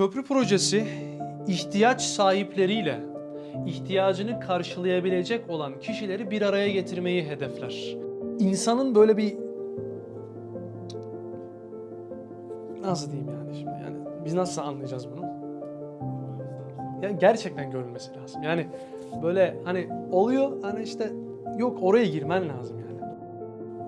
Köprü projesi ihtiyaç sahipleriyle ihtiyacını karşılayabilecek olan kişileri bir araya getirmeyi hedefler. İnsanın böyle bir nasıl diyeyim yani şimdi yani biz nasıl anlayacağız bunu? Yani gerçekten görülmesi lazım. Yani böyle hani oluyor hani işte yok oraya girmen lazım yani.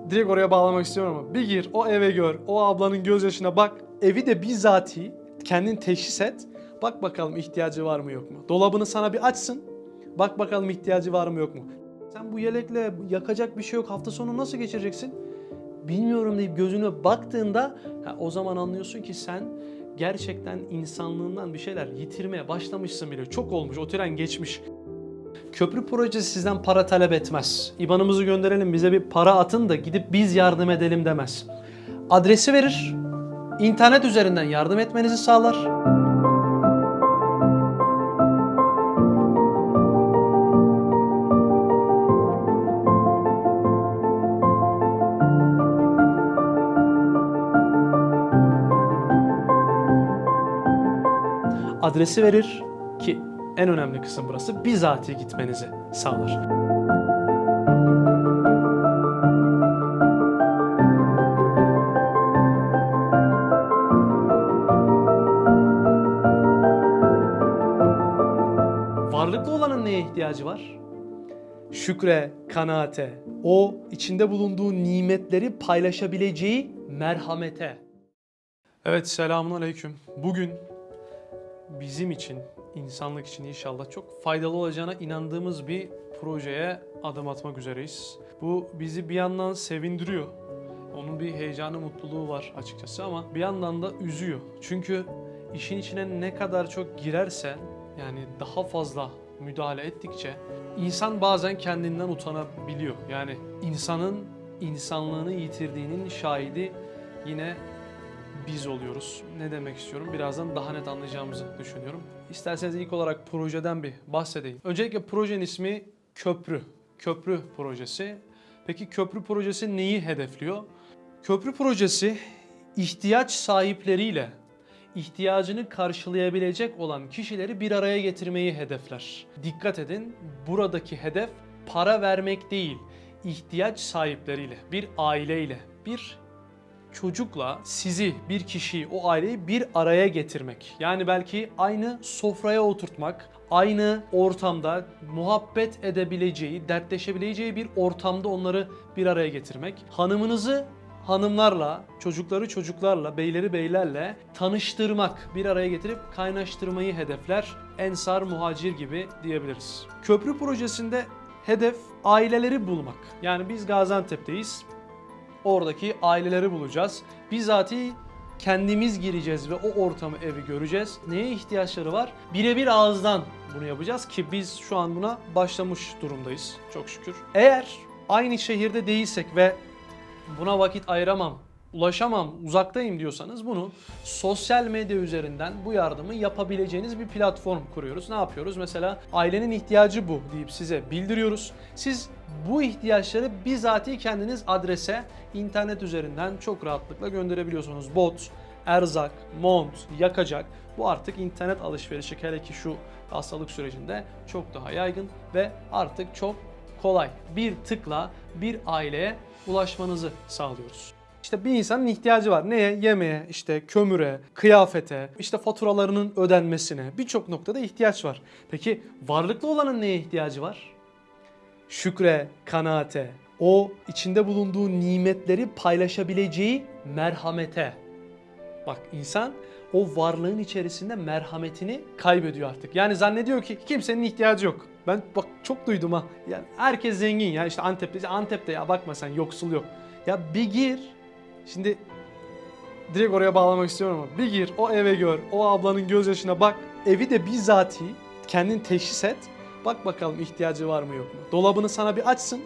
Direkt oraya bağlamak istiyorum ama bir gir o eve gör o ablanın gözyaşına bak evi de bizzati kendin teşhis et. Bak bakalım ihtiyacı var mı yok mu? Dolabını sana bir açsın. Bak bakalım ihtiyacı var mı yok mu? Sen bu yelekle yakacak bir şey yok hafta sonu nasıl geçireceksin? Bilmiyorum deyip gözüne baktığında ha, o zaman anlıyorsun ki sen gerçekten insanlığından bir şeyler yitirmeye başlamışsın bile. Çok olmuş, o tren geçmiş. Köprü projesi sizden para talep etmez. İbanımızı gönderelim bize bir para atın da gidip biz yardım edelim demez. Adresi verir, internet üzerinden yardım etmenizi sağlar. Adresi verir ki en önemli kısım burası bizatihi gitmenizi sağlar. Neye ihtiyacı var? Şükre, kanaate, o içinde bulunduğu nimetleri paylaşabileceği merhamete. Evet selamun aleyküm. Bugün bizim için, insanlık için inşallah çok faydalı olacağına inandığımız bir projeye adım atmak üzereyiz. Bu bizi bir yandan sevindiriyor. Onun bir heyecanı, mutluluğu var açıkçası ama bir yandan da üzüyor. Çünkü işin içine ne kadar çok girerse yani daha fazla müdahale ettikçe insan bazen kendinden utanabiliyor. Yani insanın insanlığını yitirdiğinin şahidi yine biz oluyoruz. Ne demek istiyorum? Birazdan daha net anlayacağımızı düşünüyorum. İsterseniz ilk olarak projeden bir bahsedeyim. Öncelikle projenin ismi Köprü. Köprü projesi. Peki köprü projesi neyi hedefliyor? Köprü projesi ihtiyaç sahipleriyle ihtiyacını karşılayabilecek olan kişileri bir araya getirmeyi hedefler. Dikkat edin, buradaki hedef para vermek değil, ihtiyaç sahipleriyle, bir aileyle, bir çocukla sizi, bir kişiyi, o aileyi bir araya getirmek. Yani belki aynı sofraya oturtmak, aynı ortamda muhabbet edebileceği, dertleşebileceği bir ortamda onları bir araya getirmek. Hanımınızı hanımlarla, çocukları çocuklarla, beyleri beylerle tanıştırmak, bir araya getirip kaynaştırmayı hedefler. Ensar, muhacir gibi diyebiliriz. Köprü projesinde hedef aileleri bulmak. Yani biz Gaziantep'teyiz oradaki aileleri bulacağız. Bizatihi kendimiz gireceğiz ve o ortamı, evi göreceğiz. Neye ihtiyaçları var? Birebir ağızdan bunu yapacağız ki biz şu an buna başlamış durumdayız çok şükür. Eğer aynı şehirde değilsek ve buna vakit ayıramam, ulaşamam, uzaktayım diyorsanız bunu sosyal medya üzerinden bu yardımı yapabileceğiniz bir platform kuruyoruz. Ne yapıyoruz? Mesela ailenin ihtiyacı bu deyip size bildiriyoruz. Siz bu ihtiyaçları bizatihi kendiniz adrese internet üzerinden çok rahatlıkla gönderebiliyorsunuz. Bot, erzak, mont, yakacak bu artık internet alışverişi hele ki şu hastalık sürecinde çok daha yaygın ve artık çok kolay. Bir tıkla bir aileye ulaşmanızı sağlıyoruz. İşte bir insanın ihtiyacı var. Neye? Yemeğe, işte kömüre, kıyafete, işte faturalarının ödenmesine birçok noktada ihtiyaç var. Peki varlıklı olanın neye ihtiyacı var? Şükre, kanaate, o içinde bulunduğu nimetleri paylaşabileceği merhamete. Bak insan o varlığın içerisinde merhametini kaybediyor artık. Yani zannediyor ki kimsenin ihtiyacı yok. Ben bak çok duydum ha. Yani herkes zengin ya işte Antep'te. Antep'te ya bakma sen yoksul yok. Ya bir gir. Şimdi direkt oraya bağlamak istiyorum ama bir gir o eve gör. O ablanın gözyaşına bak. Evi de bizzati kendin teşhis et. Bak bakalım ihtiyacı var mı yok mu? Dolabını sana bir açsın.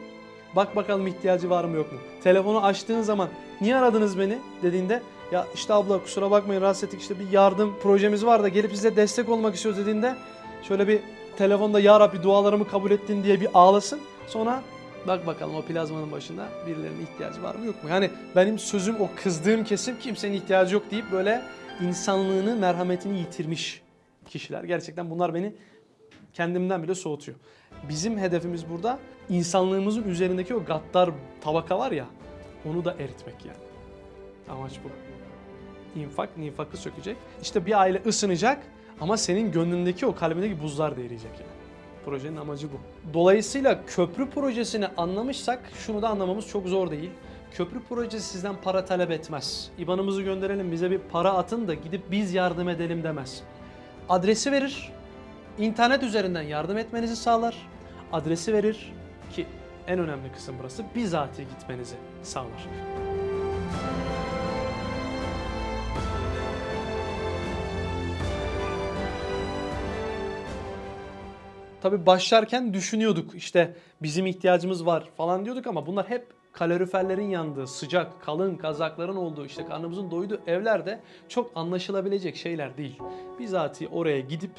Bak bakalım ihtiyacı var mı yok mu? Telefonu açtığın zaman niye aradınız beni dediğinde ya işte abla kusura bakmayın rahatsız ettik işte bir yardım projemiz var da gelip size destek olmak istiyoruz dediğinde şöyle bir telefonda ya Rabbi dualarımı kabul ettin diye bir ağlasın. Sonra bak bakalım o plazmanın başında birilerinin ihtiyacı var mı yok mu? Yani benim sözüm o kızdığım kesim kimsenin ihtiyacı yok deyip böyle insanlığını, merhametini yitirmiş kişiler. Gerçekten bunlar beni kendimden bile soğutuyor. Bizim hedefimiz burada insanlığımızın üzerindeki o gaddar tabaka var ya onu da eritmek yani. Amaç bu. İnfak nifakı sökecek. İşte bir aile ısınacak ama senin gönlündeki o kalbindeki buzlar da eriyecek yani. Projenin amacı bu. Dolayısıyla köprü projesini anlamışsak şunu da anlamamız çok zor değil. Köprü projesi sizden para talep etmez. İbanımızı gönderelim bize bir para atın da gidip biz yardım edelim demez. Adresi verir. İnternet üzerinden yardım etmenizi sağlar. Adresi verir ki en önemli kısım burası bizatihi gitmenizi sağlar. Tabii başlarken düşünüyorduk işte bizim ihtiyacımız var falan diyorduk ama bunlar hep kaloriferlerin yandığı, sıcak, kalın kazakların olduğu, işte karnımızın doyduğu evlerde çok anlaşılabilecek şeyler değil. Bizatihi oraya gidip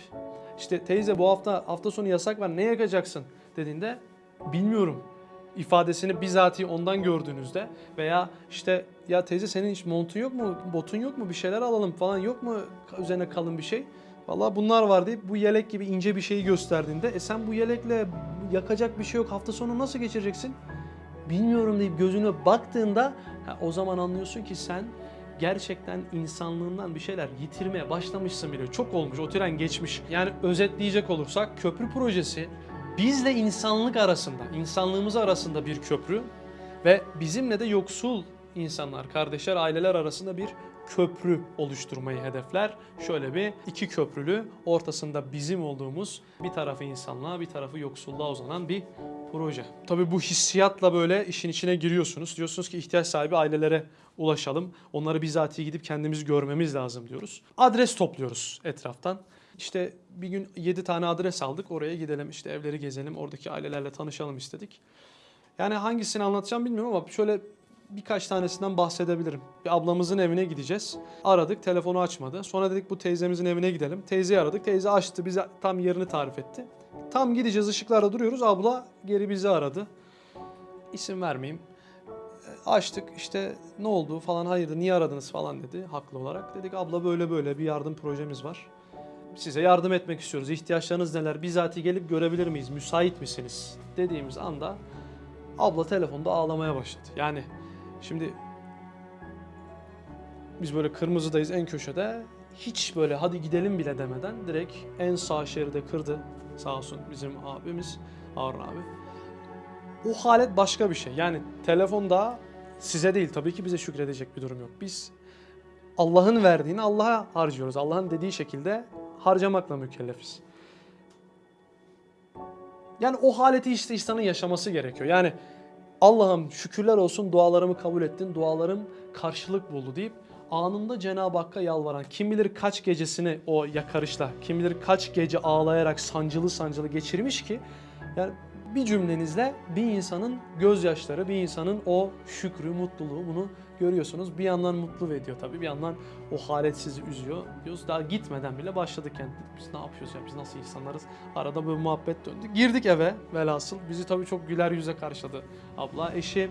işte teyze bu hafta hafta sonu yasak var ne yakacaksın dediğinde bilmiyorum ifadesini bizatihi ondan gördüğünüzde veya işte ya teyze senin hiç montun yok mu, botun yok mu bir şeyler alalım falan yok mu üzerine kalın bir şey. Vallahi bunlar var deyip bu yelek gibi ince bir şeyi gösterdiğinde e sen bu yelekle yakacak bir şey yok hafta sonu nasıl geçireceksin? Bilmiyorum deyip gözüne baktığında ha, o zaman anlıyorsun ki sen gerçekten insanlığından bir şeyler yitirmeye başlamışsın bile. Çok olmuş, o tren geçmiş. Yani özetleyecek olursak köprü projesi bizle insanlık arasında, insanlığımız arasında bir köprü ve bizimle de yoksul insanlar, kardeşler, aileler arasında bir köprü oluşturmayı hedefler. Şöyle bir iki köprülü, ortasında bizim olduğumuz bir tarafı insanlığa, bir tarafı yoksulluğa uzanan bir proje. Tabii bu hissiyatla böyle işin içine giriyorsunuz. Diyorsunuz ki ihtiyaç sahibi ailelere ulaşalım. Onları bizatihi gidip kendimiz görmemiz lazım diyoruz. Adres topluyoruz etraftan. İşte bir gün 7 tane adres aldık. Oraya gidelim işte evleri gezelim. Oradaki ailelerle tanışalım istedik. Yani hangisini anlatacağım bilmiyorum ama şöyle birkaç tanesinden bahsedebilirim. Bir ablamızın evine gideceğiz. Aradık, telefonu açmadı. Sonra dedik bu teyzemizin evine gidelim. Teyzeyi aradık. Teyze açtı, bize tam yerini tarif etti. Tam gideceğiz, ışıklarda duruyoruz. Abla geri bizi aradı. İsim vermeyeyim. E, Açtık işte ne oldu falan hayırdır niye aradınız falan dedi haklı olarak. Dedik abla böyle böyle bir yardım projemiz var. Size yardım etmek istiyoruz. İhtiyaçlarınız neler? Bizatihi gelip görebilir miyiz? Müsait misiniz? Dediğimiz anda abla telefonda ağlamaya başladı. Yani Şimdi biz böyle kırmızıdayız en köşede. Hiç böyle hadi gidelim bile demeden direkt en sağ şeride kırdı. Sağ olsun bizim abimiz Harun abi. O halet başka bir şey. Yani telefonda size değil tabii ki bize şükredecek bir durum yok. Biz Allah'ın verdiğini Allah'a harcıyoruz. Allah'ın dediği şekilde harcamakla mükellefiz. Yani o haleti işte insanın yaşaması gerekiyor. Yani Allah'ım şükürler olsun dualarımı kabul ettin, dualarım karşılık buldu deyip anında Cenab-ı Hakk'a yalvaran, kim bilir kaç gecesini o yakarışla, kim bilir kaç gece ağlayarak sancılı sancılı geçirmiş ki yani bir cümlenizle bir insanın gözyaşları, bir insanın o şükrü, mutluluğu bunu görüyorsunuz. Bir yandan mutlu ediyor tabii, bir yandan o halet sizi üzüyor. Diyoruz daha gitmeden bile başladık yani. Biz ne yapıyoruz ya, biz nasıl insanlarız? Arada böyle muhabbet döndü. Girdik eve velhasıl. Bizi tabii çok güler yüze karşıladı abla. Eşi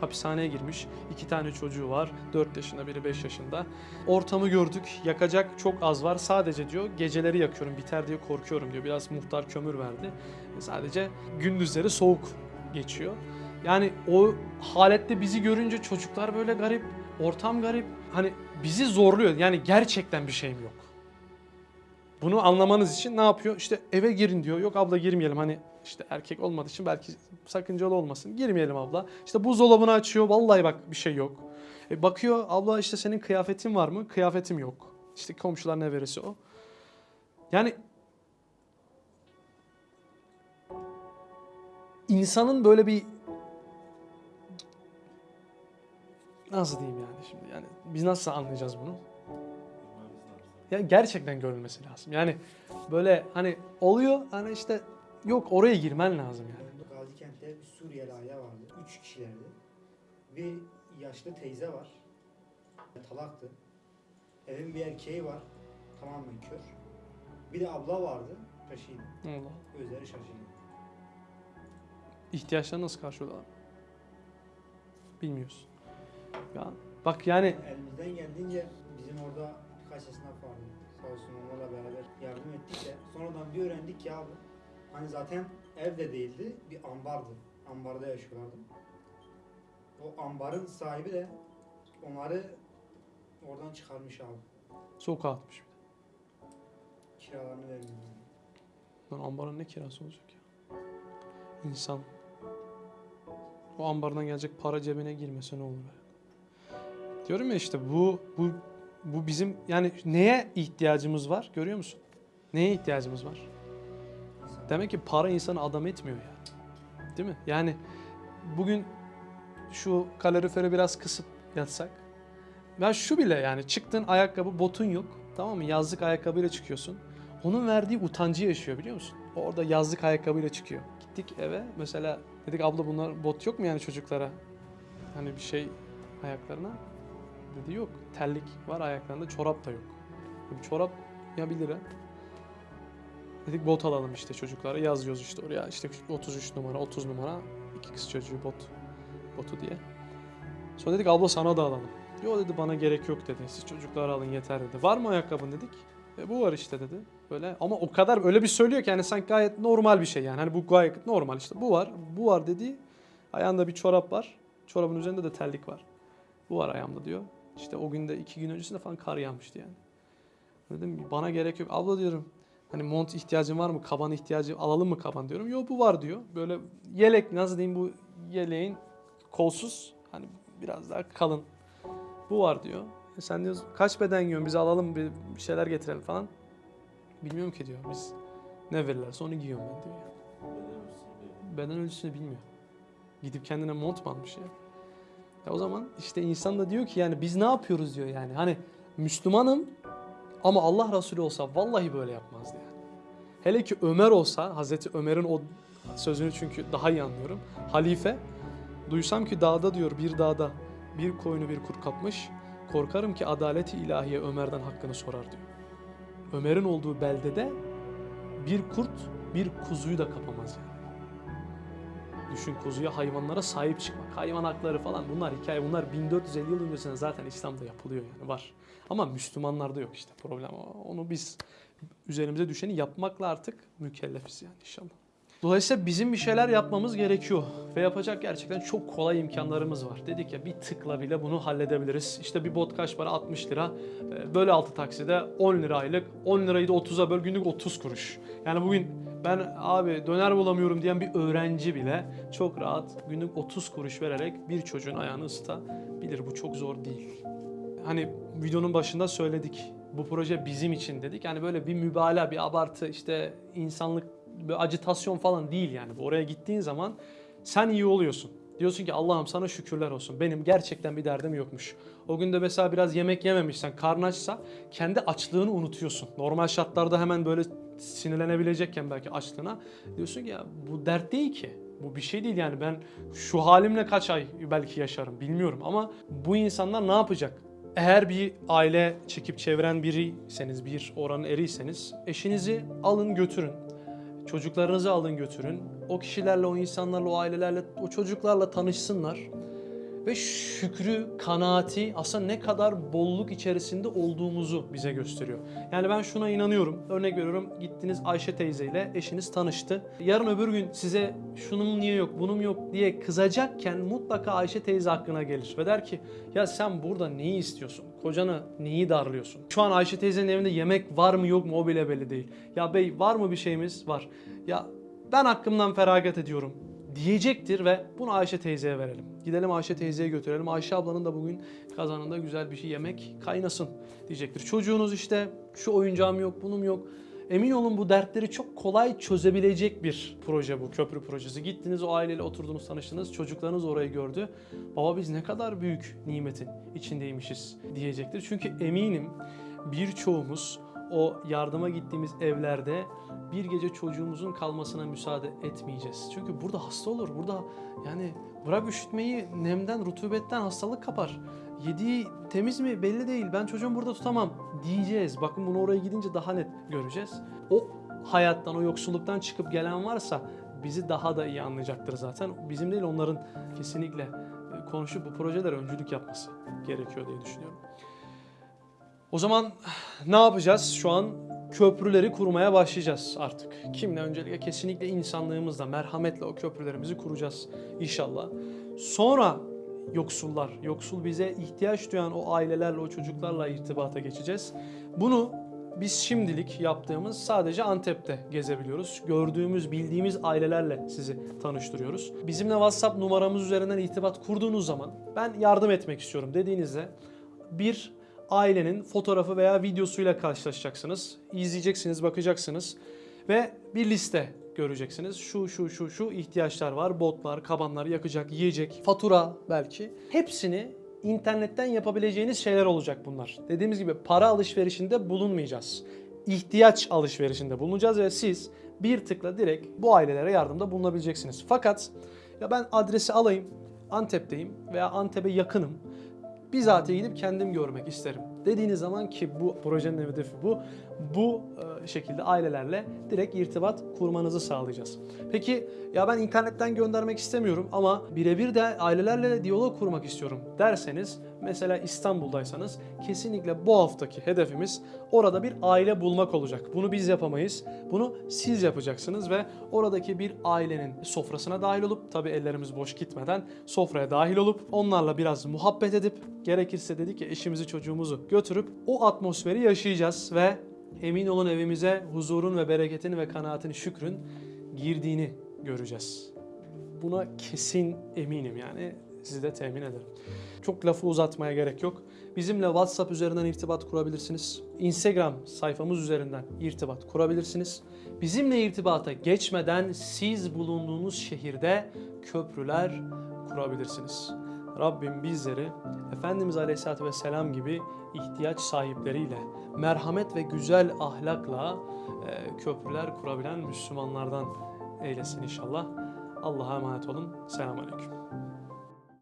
hapishaneye girmiş. İki tane çocuğu var. 4 yaşında biri 5 yaşında. Ortamı gördük. Yakacak çok az var. Sadece diyor geceleri yakıyorum biter diye korkuyorum diyor. Biraz muhtar kömür verdi. Sadece gündüzleri soğuk geçiyor. Yani o halette bizi görünce çocuklar böyle garip, ortam garip. Hani bizi zorluyor. Yani gerçekten bir şeyim yok. Bunu anlamanız için ne yapıyor? İşte eve girin diyor. Yok abla girmeyelim hani işte erkek olmadığı için belki sakıncalı olmasın. Girmeyelim abla. İşte buzdolabını açıyor. Vallahi bak bir şey yok. E bakıyor abla işte senin kıyafetin var mı? Kıyafetim yok. İşte komşular ne verirse o. Yani insanın böyle bir nasıl diyeyim yani şimdi yani biz nasıl anlayacağız bunu? Ya gerçekten görülmesi lazım. Yani böyle hani oluyor hani işte yok oraya girmen lazım yani. Gazikent'te bir Suriyeli aile vardı. Üç kişilerdi. Bir yaşlı teyze var. Talaktı. Evin bir erkeği var. Tamamen kör. Bir de abla vardı. Kaşıydı. Allah. Gözleri şaşırdı. İhtiyaçları nasıl karşılıyorlar? Bilmiyoruz. Ya bak yani Elimizden geldiğince bizim orada birkaç esnaf vardı. Sağ olsun onlarla beraber yardım ettik de sonradan bir öğrendik ki abi hani zaten ev de değildi bir ambardı. Ambarda yaşıyorlardı. O ambarın sahibi de onları oradan çıkarmış abi. Sokağa atmış. Kiralarını vermiyor. Lan ambarın ne kirası olacak ya? İnsan. O ambardan gelecek para cebine girmese ne olur? ya? Diyorum ya işte bu bu bu bizim yani neye ihtiyacımız var görüyor musun? Neye ihtiyacımız var? Demek ki para insanı adam etmiyor yani. Değil mi? Yani bugün şu kaloriferi biraz kısıp yatsak. Ya şu bile yani çıktın ayakkabı botun yok. Tamam mı? Yazlık ayakkabıyla çıkıyorsun. Onun verdiği utancı yaşıyor biliyor musun? Orada yazlık ayakkabıyla çıkıyor. Gittik eve mesela dedik abla bunlar bot yok mu yani çocuklara? Hani bir şey ayaklarına. Dedi yok. Terlik var ayaklarında çorap da yok. Bir çorap ya 1 lira Dedik bot alalım işte çocuklara yazıyoruz işte oraya işte 33 numara 30 numara iki kız çocuğu bot botu diye. Sonra dedik abla sana da alalım. Yo dedi bana gerek yok dedi. Siz çocuklara alın yeter dedi. Var mı ayakkabın dedik. E, bu var işte dedi. Böyle ama o kadar öyle bir söylüyor ki yani sanki gayet normal bir şey yani. Hani bu gayet normal işte. Bu var. Bu var dedi. Ayağında bir çorap var. Çorabın üzerinde de terlik var. Bu var ayağımda diyor. İşte o günde iki gün öncesinde falan kar yağmıştı yani. Dedim bana gerek yok. Abla diyorum Hani mont ihtiyacın var mı? Kaban ihtiyacı alalım mı kaban diyorum. Yok bu var diyor. Böyle yelek nasıl diyeyim bu yeleğin kolsuz hani biraz daha kalın. Bu var diyor. E sen diyoruz kaç beden giyiyorsun bize alalım bir şeyler getirelim falan. Bilmiyorum ki diyor biz ne verirlerse onu giyiyorum ben diyor. Beden ölçüsünü bilmiyor. Gidip kendine mont mu almış ya? Ya o zaman işte insan da diyor ki yani biz ne yapıyoruz diyor yani. Hani Müslümanım ama Allah Resulü olsa vallahi böyle yapmazdı yani. Hele ki Ömer olsa, Hazreti Ömer'in o sözünü çünkü daha iyi anlıyorum. Halife, duysam ki dağda diyor bir dağda bir koyunu bir kurt kapmış. Korkarım ki adaleti ilahiye Ömer'den hakkını sorar diyor. Ömer'in olduğu beldede bir kurt bir kuzuyu da kapamaz yani. Düşün kuzuya hayvanlara sahip çıkmak. Hayvan hakları falan bunlar hikaye bunlar 1450 yıl öncesinde zaten İslam'da yapılıyor yani var. Ama Müslümanlarda yok işte problem. Onu biz üzerimize düşeni yapmakla artık mükellefiz yani inşallah. Dolayısıyla bizim bir şeyler yapmamız gerekiyor ve yapacak gerçekten çok kolay imkanlarımız var. Dedik ya bir tıkla bile bunu halledebiliriz. İşte bir bot kaç para? 60 lira. Ee, Böyle 6 takside 10 lira aylık. 10 lirayı da 30'a böl günlük 30 kuruş. Yani bugün ben abi döner bulamıyorum diyen bir öğrenci bile çok rahat günlük 30 kuruş vererek bir çocuğun ayağını ısıtabilir. Bu çok zor değil hani videonun başında söyledik. Bu proje bizim için dedik. Yani böyle bir mübalağa, bir abartı, işte insanlık, acitasyon falan değil yani. Oraya gittiğin zaman sen iyi oluyorsun. Diyorsun ki Allah'ım sana şükürler olsun. Benim gerçekten bir derdim yokmuş. O gün de mesela biraz yemek yememişsen, karnın açsa kendi açlığını unutuyorsun. Normal şartlarda hemen böyle sinirlenebilecekken belki açlığına. Diyorsun ki ya bu dert değil ki. Bu bir şey değil yani ben şu halimle kaç ay belki yaşarım bilmiyorum ama bu insanlar ne yapacak? Eğer bir aile çekip çeviren biriyseniz, bir oranın eriyseniz eşinizi alın götürün. Çocuklarınızı alın götürün. O kişilerle, o insanlarla, o ailelerle, o çocuklarla tanışsınlar. Ve şükrü, kanaati aslında ne kadar bolluk içerisinde olduğumuzu bize gösteriyor. Yani ben şuna inanıyorum. Örnek veriyorum gittiniz Ayşe teyzeyle eşiniz tanıştı. Yarın öbür gün size şunun niye yok, bunun yok diye kızacakken mutlaka Ayşe teyze aklına gelir. Ve der ki ya sen burada neyi istiyorsun? Kocanı neyi darlıyorsun? Şu an Ayşe teyzenin evinde yemek var mı yok mu o bile belli değil. Ya bey var mı bir şeyimiz? Var. Ya ben hakkımdan feragat ediyorum diyecektir ve bunu Ayşe teyzeye verelim. Gidelim Ayşe teyzeye götürelim. Ayşe ablanın da bugün kazanında güzel bir şey yemek kaynasın diyecektir. Çocuğunuz işte şu oyuncağım yok, bunun yok. Emin olun bu dertleri çok kolay çözebilecek bir proje bu köprü projesi. Gittiniz o aileyle oturdunuz tanıştınız çocuklarınız orayı gördü. Baba biz ne kadar büyük nimetin içindeymişiz diyecektir. Çünkü eminim birçoğumuz o yardıma gittiğimiz evlerde bir gece çocuğumuzun kalmasına müsaade etmeyeceğiz. Çünkü burada hasta olur. Burada yani bırak üşütmeyi nemden, rutubetten hastalık kapar. Yediği temiz mi belli değil. Ben çocuğumu burada tutamam diyeceğiz. Bakın bunu oraya gidince daha net göreceğiz. O hayattan, o yoksulluktan çıkıp gelen varsa bizi daha da iyi anlayacaktır zaten. Bizim değil onların kesinlikle e, konuşup bu projelere öncülük yapması gerekiyor diye düşünüyorum. O zaman ne yapacağız? Şu an köprüleri kurmaya başlayacağız artık. Kimle öncelikle kesinlikle insanlığımızla, merhametle o köprülerimizi kuracağız inşallah. Sonra yoksullar, yoksul bize ihtiyaç duyan o ailelerle, o çocuklarla irtibata geçeceğiz. Bunu biz şimdilik yaptığımız sadece Antep'te gezebiliyoruz. Gördüğümüz, bildiğimiz ailelerle sizi tanıştırıyoruz. Bizimle WhatsApp numaramız üzerinden irtibat kurduğunuz zaman ben yardım etmek istiyorum dediğinizde bir ailenin fotoğrafı veya videosuyla karşılaşacaksınız. İzleyeceksiniz, bakacaksınız ve bir liste göreceksiniz. Şu şu şu şu ihtiyaçlar var. Botlar, kabanlar, yakacak, yiyecek, fatura belki. Hepsini internetten yapabileceğiniz şeyler olacak bunlar. Dediğimiz gibi para alışverişinde bulunmayacağız. İhtiyaç alışverişinde bulunacağız ve siz bir tıkla direkt bu ailelere yardımda bulunabileceksiniz. Fakat ya ben adresi alayım, Antep'teyim veya Antep'e yakınım bizatihi gidip kendim görmek isterim dediğiniz zaman ki bu projenin hedefi bu. Bu e, şekilde ailelerle direkt irtibat kurmanızı sağlayacağız. Peki ya ben internetten göndermek istemiyorum ama birebir de ailelerle diyalog kurmak istiyorum derseniz mesela İstanbul'daysanız kesinlikle bu haftaki hedefimiz orada bir aile bulmak olacak. Bunu biz yapamayız. Bunu siz yapacaksınız ve oradaki bir ailenin sofrasına dahil olup tabi ellerimiz boş gitmeden sofraya dahil olup onlarla biraz muhabbet edip gerekirse dedik ya eşimizi çocuğumuzu götürüp o atmosferi yaşayacağız ve emin olun evimize huzurun ve bereketin ve kanaatin şükrün girdiğini göreceğiz. Buna kesin eminim yani sizi de temin ederim. Çok lafı uzatmaya gerek yok. Bizimle WhatsApp üzerinden irtibat kurabilirsiniz. Instagram sayfamız üzerinden irtibat kurabilirsiniz. Bizimle irtibata geçmeden siz bulunduğunuz şehirde köprüler kurabilirsiniz. Rabbim bizleri Efendimiz Aleyhisselatü Vesselam gibi ihtiyaç sahipleriyle, merhamet ve güzel ahlakla e, köprüler kurabilen Müslümanlardan eylesin inşallah. Allah'a emanet olun. Selamun Aleyküm.